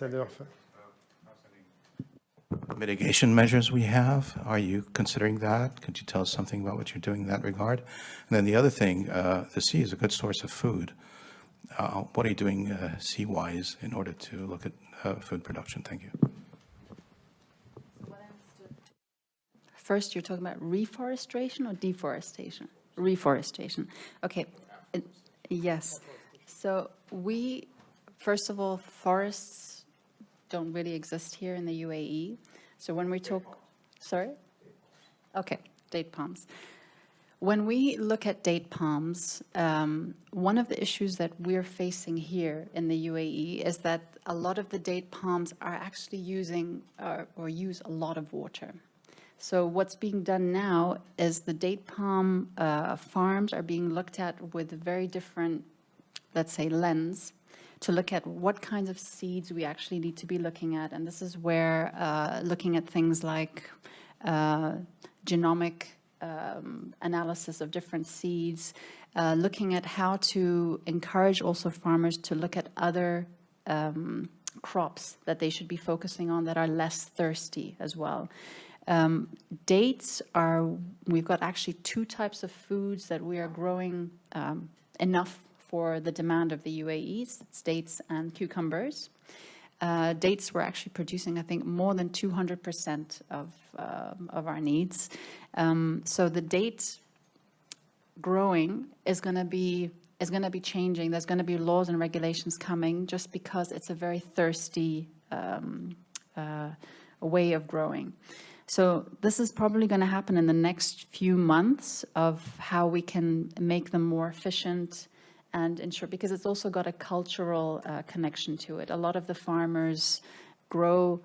Ambassadeur. mitigation measures we have. Are you considering that? Could you tell us something about what you're doing in that regard? And then the other thing, uh, the sea is a good source of food. Uh, What are you doing uh, sea-wise in order to look at uh, food production? Thank you. First, you're talking about reforestation or deforestation? Reforestation. Okay. Yes. So we, first of all, forests don't really exist here in the UAE. So when we talk, sorry? Okay, date palms. When we look at date palms, um, one of the issues that we're facing here in the UAE is that a lot of the date palms are actually using uh, or use a lot of water. So what's being done now is the date palm uh, farms are being looked at with a very different, let's say, lens to look at what kinds of seeds we actually need to be looking at. And this is where uh, looking at things like uh, genomic um, analysis of different seeds, uh, looking at how to encourage also farmers to look at other um, crops that they should be focusing on that are less thirsty as well. Um, dates are, we've got actually two types of foods that we are growing um, enough for the demand of the UAE, it's dates and cucumbers. Uh, dates we're actually producing, I think, more than 200% of, um of our needs. Um, so the date growing is going to be is going to be changing. There's going to be laws and regulations coming just because it's a very thirsty um, uh, way of growing. So this is probably going to happen in the next few months of how we can make them more efficient and ensure, because it's also got a cultural uh, connection to it. A lot of the farmers grow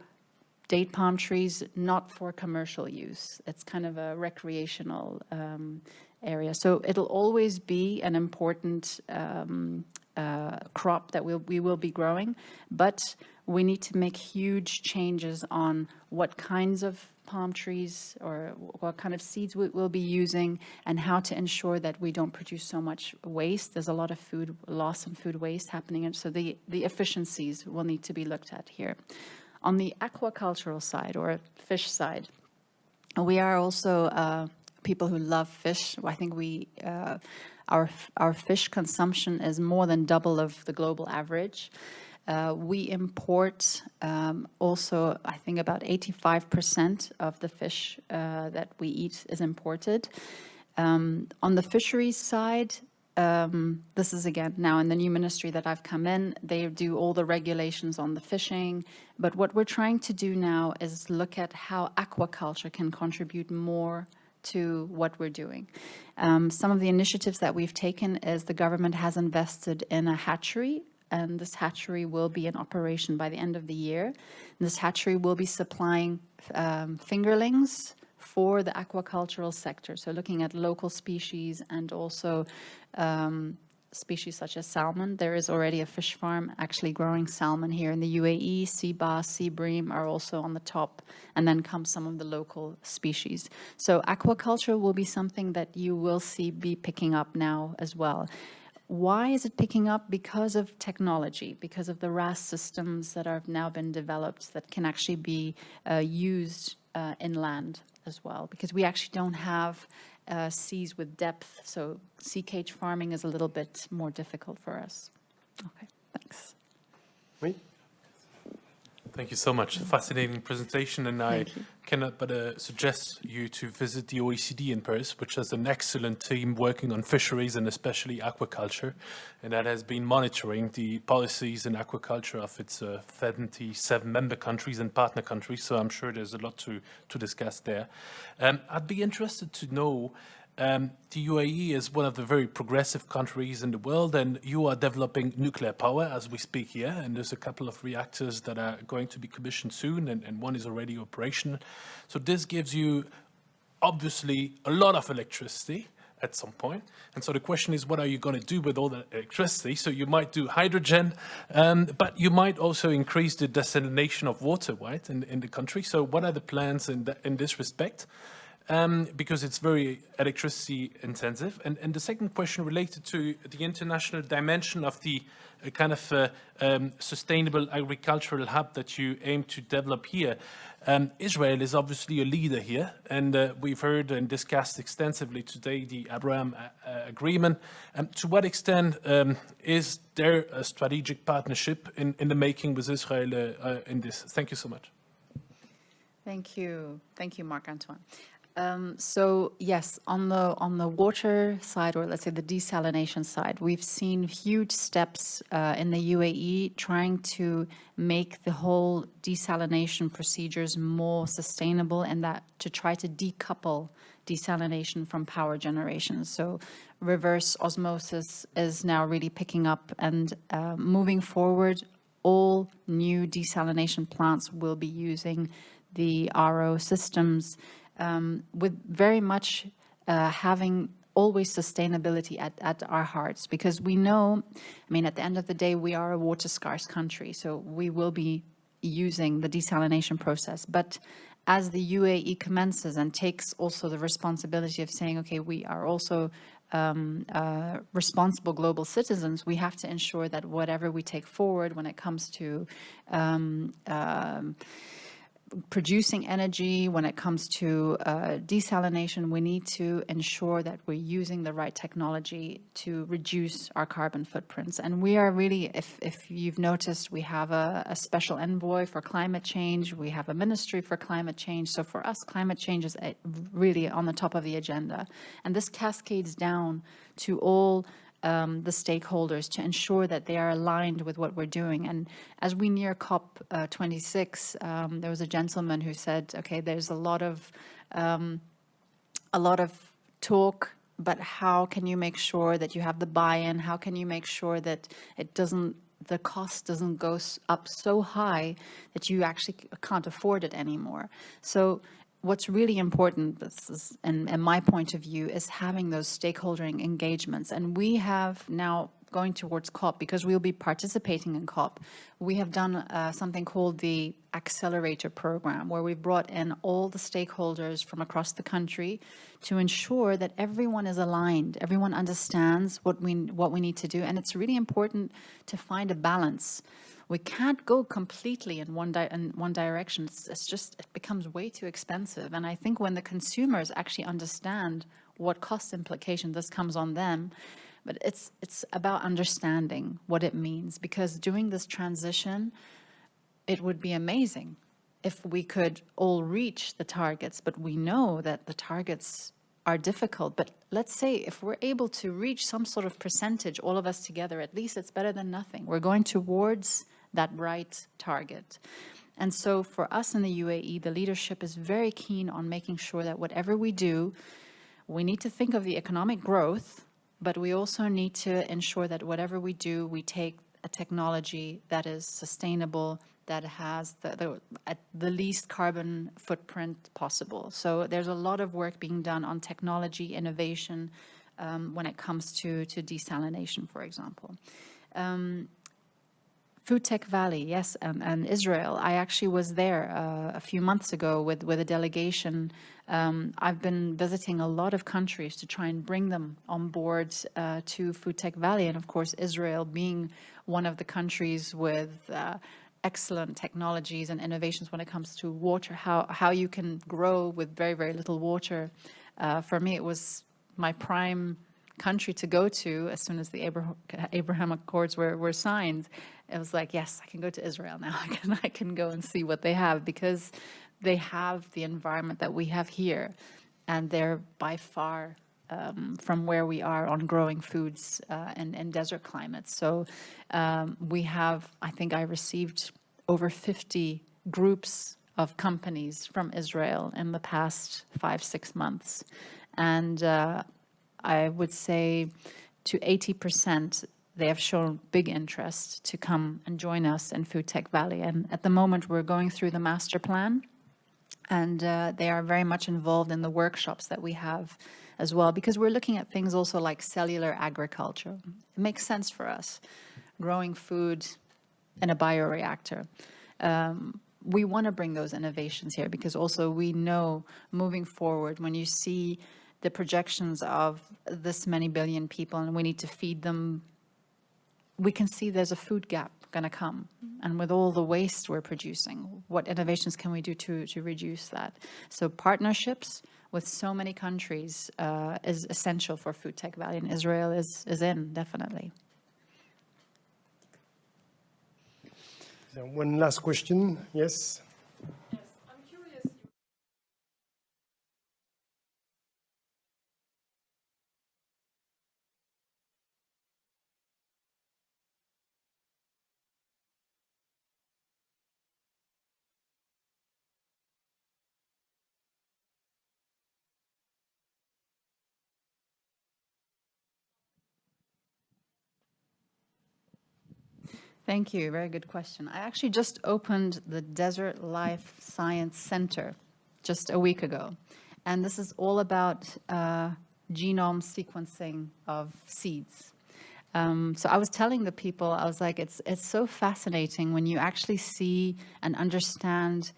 date palm trees not for commercial use. It's kind of a recreational um, area. So it'll always be an important um, uh, crop that we'll, we will be growing, but we need to make huge changes on what kinds of palm trees or what kind of seeds we will be using and how to ensure that we don't produce so much waste. There's a lot of food loss and food waste happening, and so the, the efficiencies will need to be looked at here. On the aquacultural side or fish side, we are also uh, people who love fish. I think we, uh, our, our fish consumption is more than double of the global average. Uh, we import um, also, I think about 85% of the fish uh, that we eat is imported. Um, on the fisheries side, um, this is again now in the new ministry that I've come in, they do all the regulations on the fishing. But what we're trying to do now is look at how aquaculture can contribute more to what we're doing. Um, some of the initiatives that we've taken is the government has invested in a hatchery and this hatchery will be in operation by the end of the year. And this hatchery will be supplying um, fingerlings for the aquacultural sector. So looking at local species and also um, species such as salmon. There is already a fish farm actually growing salmon here in the UAE. Sea bass, sea bream are also on the top, and then come some of the local species. So aquaculture will be something that you will see be picking up now as well. Why is it picking up? Because of technology, because of the RAS systems that have now been developed that can actually be uh, used uh, inland as well, because we actually don't have uh, seas with depth, so sea cage farming is a little bit more difficult for us. Okay, thanks. Oui. Thank you so much. Fascinating presentation, and I you. cannot but uh, suggest you to visit the OECD in Paris, which has an excellent team working on fisheries and especially aquaculture, and that has been monitoring the policies in aquaculture of its uh, 77 member countries and partner countries. So I'm sure there's a lot to to discuss there. Um, I'd be interested to know. Um, the UAE is one of the very progressive countries in the world, and you are developing nuclear power as we speak here. And there's a couple of reactors that are going to be commissioned soon, and, and one is already operational. So this gives you obviously a lot of electricity at some point. And so the question is, what are you going to do with all the electricity? So you might do hydrogen, um, but you might also increase the desalination of water, right, in, in the country. So what are the plans in, the, in this respect? Um, because it's very electricity intensive. And, and the second question related to the international dimension of the uh, kind of uh, um, sustainable agricultural hub that you aim to develop here. Um, Israel is obviously a leader here, and uh, we've heard and discussed extensively today the Abraham uh, uh, Agreement. Um, to what extent um, is there a strategic partnership in, in the making with Israel uh, in this? Thank you so much. Thank you. Thank you, Marc-Antoine. Um, so yes, on the on the water side, or let's say the desalination side, we've seen huge steps uh, in the UAE trying to make the whole desalination procedures more sustainable, and that to try to decouple desalination from power generation. So reverse osmosis is now really picking up, and uh, moving forward, all new desalination plants will be using the RO systems um, with very much uh, having always sustainability at, at our hearts because we know, I mean, at the end of the day, we are a water scarce country, so we will be using the desalination process. But as the UAE commences and takes also the responsibility of saying, okay, we are also um, uh, responsible global citizens, we have to ensure that whatever we take forward when it comes to um, um, producing energy, when it comes to uh, desalination, we need to ensure that we're using the right technology to reduce our carbon footprints. And we are really, if, if you've noticed, we have a, a special envoy for climate change, we have a ministry for climate change. So for us, climate change is uh, really on the top of the agenda. And this cascades down to all um, the stakeholders to ensure that they are aligned with what we're doing. And as we near COP26, uh, um, there was a gentleman who said, okay, there's a lot of, um, a lot of talk, but how can you make sure that you have the buy-in? How can you make sure that it doesn't the cost doesn't go up so high that you actually can't afford it anymore. So what's really important, this is, in my point of view, is having those stakeholder engagements. And we have now going towards COP, because we'll be participating in COP, we have done uh, something called the Accelerator Program, where we've brought in all the stakeholders from across the country to ensure that everyone is aligned, everyone understands what we, what we need to do. And it's really important to find a balance we can't go completely in one, di in one direction. It's, it's just, it becomes way too expensive. And I think when the consumers actually understand what cost implication this comes on them, but it's, it's about understanding what it means because doing this transition, it would be amazing if we could all reach the targets, but we know that the targets are difficult. But let's say if we're able to reach some sort of percentage, all of us together, at least it's better than nothing. We're going towards that right target. And so for us in the UAE, the leadership is very keen on making sure that whatever we do, we need to think of the economic growth, but we also need to ensure that whatever we do, we take a technology that is sustainable, that has the, the, at the least carbon footprint possible. So there's a lot of work being done on technology innovation um, when it comes to, to desalination, for example. Um, Food Tech Valley, yes, and, and Israel. I actually was there uh, a few months ago with, with a delegation. Um, I've been visiting a lot of countries to try and bring them on board uh, to Food Tech Valley. And of course, Israel being one of the countries with uh, excellent technologies and innovations when it comes to water, how, how you can grow with very, very little water. Uh, for me, it was my prime country to go to as soon as the Abraham, Abraham Accords were, were signed. It was like, yes, I can go to Israel now. I can, I can go and see what they have because they have the environment that we have here. And they're by far um, from where we are on growing foods uh, and, and desert climates. So um, we have, I think I received over 50 groups of companies from Israel in the past five, six months. And uh, I would say to 80%, they have shown big interest to come and join us in Food Tech Valley. And at the moment, we're going through the master plan, and uh, they are very much involved in the workshops that we have as well, because we're looking at things also like cellular agriculture. It makes sense for us, growing food in a bioreactor. Um, we want to bring those innovations here because also we know moving forward, when you see the projections of this many billion people and we need to feed them, we can see there's a food gap going to come. And with all the waste we're producing, what innovations can we do to, to reduce that? So partnerships with so many countries uh, is essential for Food Tech Valley, and Israel is, is in, definitely. One last question, yes? Thank you. Very good question. I actually just opened the Desert Life Science Center just a week ago. And this is all about uh, genome sequencing of seeds. Um, so I was telling the people, I was like, it's, it's so fascinating when you actually see and understand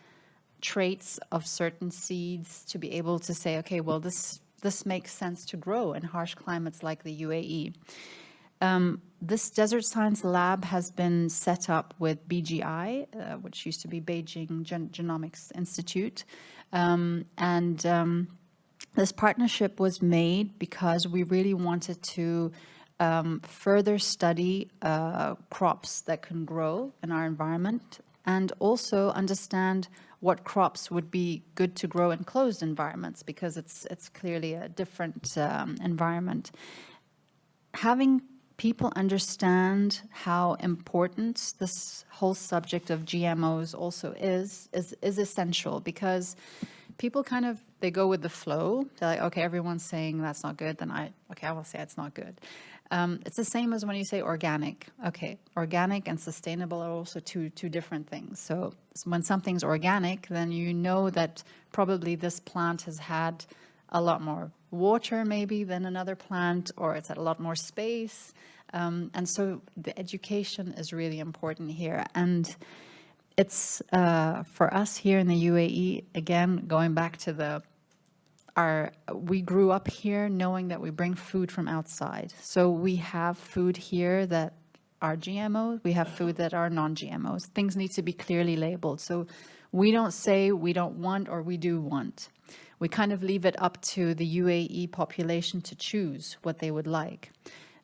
traits of certain seeds to be able to say, okay, well, this, this makes sense to grow in harsh climates like the UAE. Um, this Desert Science Lab has been set up with BGI, uh, which used to be Beijing Gen Genomics Institute. Um, and um, this partnership was made because we really wanted to um, further study uh, crops that can grow in our environment and also understand what crops would be good to grow in closed environments because it's, it's clearly a different um, environment. Having people understand how important this whole subject of GMOs also is, is, is essential because people kind of, they go with the flow. They're like, okay, everyone's saying that's not good, then I, okay, I will say it's not good. Um, it's the same as when you say organic. Okay, organic and sustainable are also two, two different things. So when something's organic, then you know that probably this plant has had a lot more water maybe than another plant, or it's at a lot more space. Um, and so the education is really important here. And it's uh, for us here in the UAE, again, going back to the our, we grew up here knowing that we bring food from outside. So we have food here that are GMOs, we have food that are non-GMOs. Things need to be clearly labeled. So we don't say we don't want or we do want. We kind of leave it up to the UAE population to choose what they would like.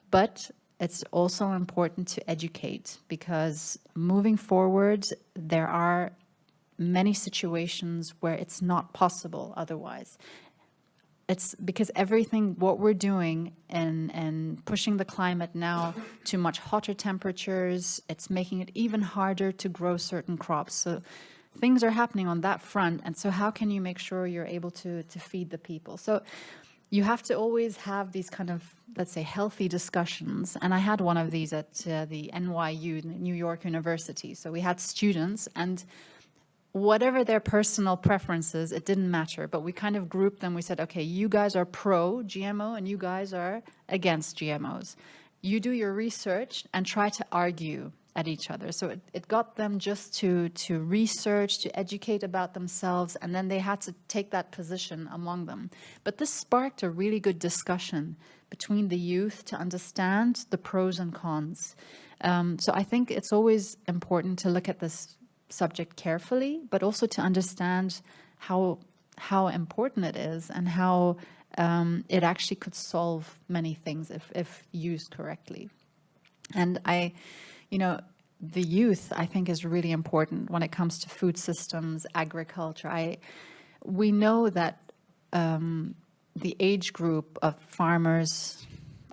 But it's also important to educate because moving forward, there are many situations where it's not possible otherwise. It's because everything, what we're doing and, and pushing the climate now to much hotter temperatures, it's making it even harder to grow certain crops. So things are happening on that front. And so how can you make sure you're able to, to feed the people? So you have to always have these kind of, let's say, healthy discussions. And I had one of these at uh, the NYU, New York University. So we had students and whatever their personal preferences, it didn't matter, but we kind of grouped them. We said, okay, you guys are pro GMO and you guys are against GMOs. You do your research and try to argue at each other. So it, it got them just to, to research, to educate about themselves, and then they had to take that position among them. But this sparked a really good discussion between the youth to understand the pros and cons. Um, so I think it's always important to look at this subject carefully, but also to understand how how important it is and how um, it actually could solve many things if, if used correctly. And I, you know, the youth, I think, is really important when it comes to food systems, agriculture. I, we know that um, the age group of farmers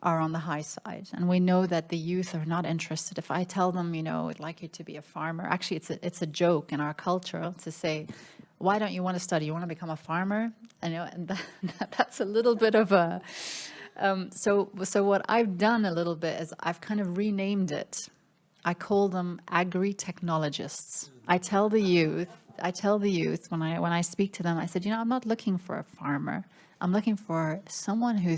are on the high side. And we know that the youth are not interested. If I tell them, you know, I'd like you to be a farmer, actually it's a, it's a joke in our culture to say, why don't you want to study? You want to become a farmer? I know, and that, that's a little bit of a, um, so, so what I've done a little bit is I've kind of renamed it. I call them agri-technologists. I tell the youth, I tell the youth when I, when I speak to them, I said, you know, I'm not looking for a farmer. I'm looking for someone who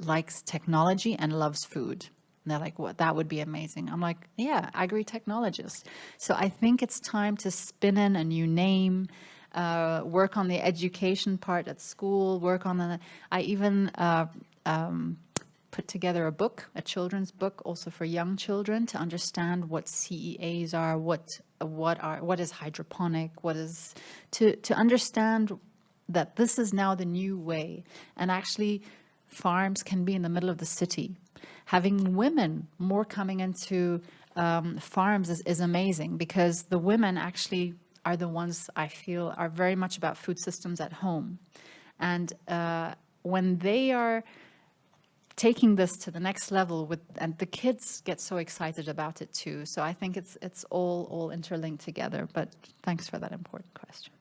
likes technology and loves food. And they're like, what, that would be amazing. I'm like, yeah, agri-technologist. So I think it's time to spin in a new name, uh, work on the education part at school, work on the, I even, uh, um, put together a book, a children's book, also for young children to understand what CEAs are, what what are what is hydroponic, what is to to understand that this is now the new way, and actually, farms can be in the middle of the city. Having women more coming into um, farms is, is amazing because the women actually are the ones I feel are very much about food systems at home, and uh, when they are taking this to the next level with and the kids get so excited about it too so i think it's it's all all interlinked together but thanks for that important question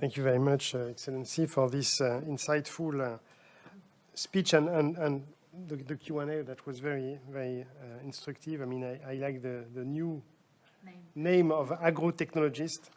Thank you very much, uh, Excellency, for this uh, insightful uh, speech and, and, and the, the Q&A that was very, very uh, instructive. I mean, I, I like the, the new name of agro-technologist.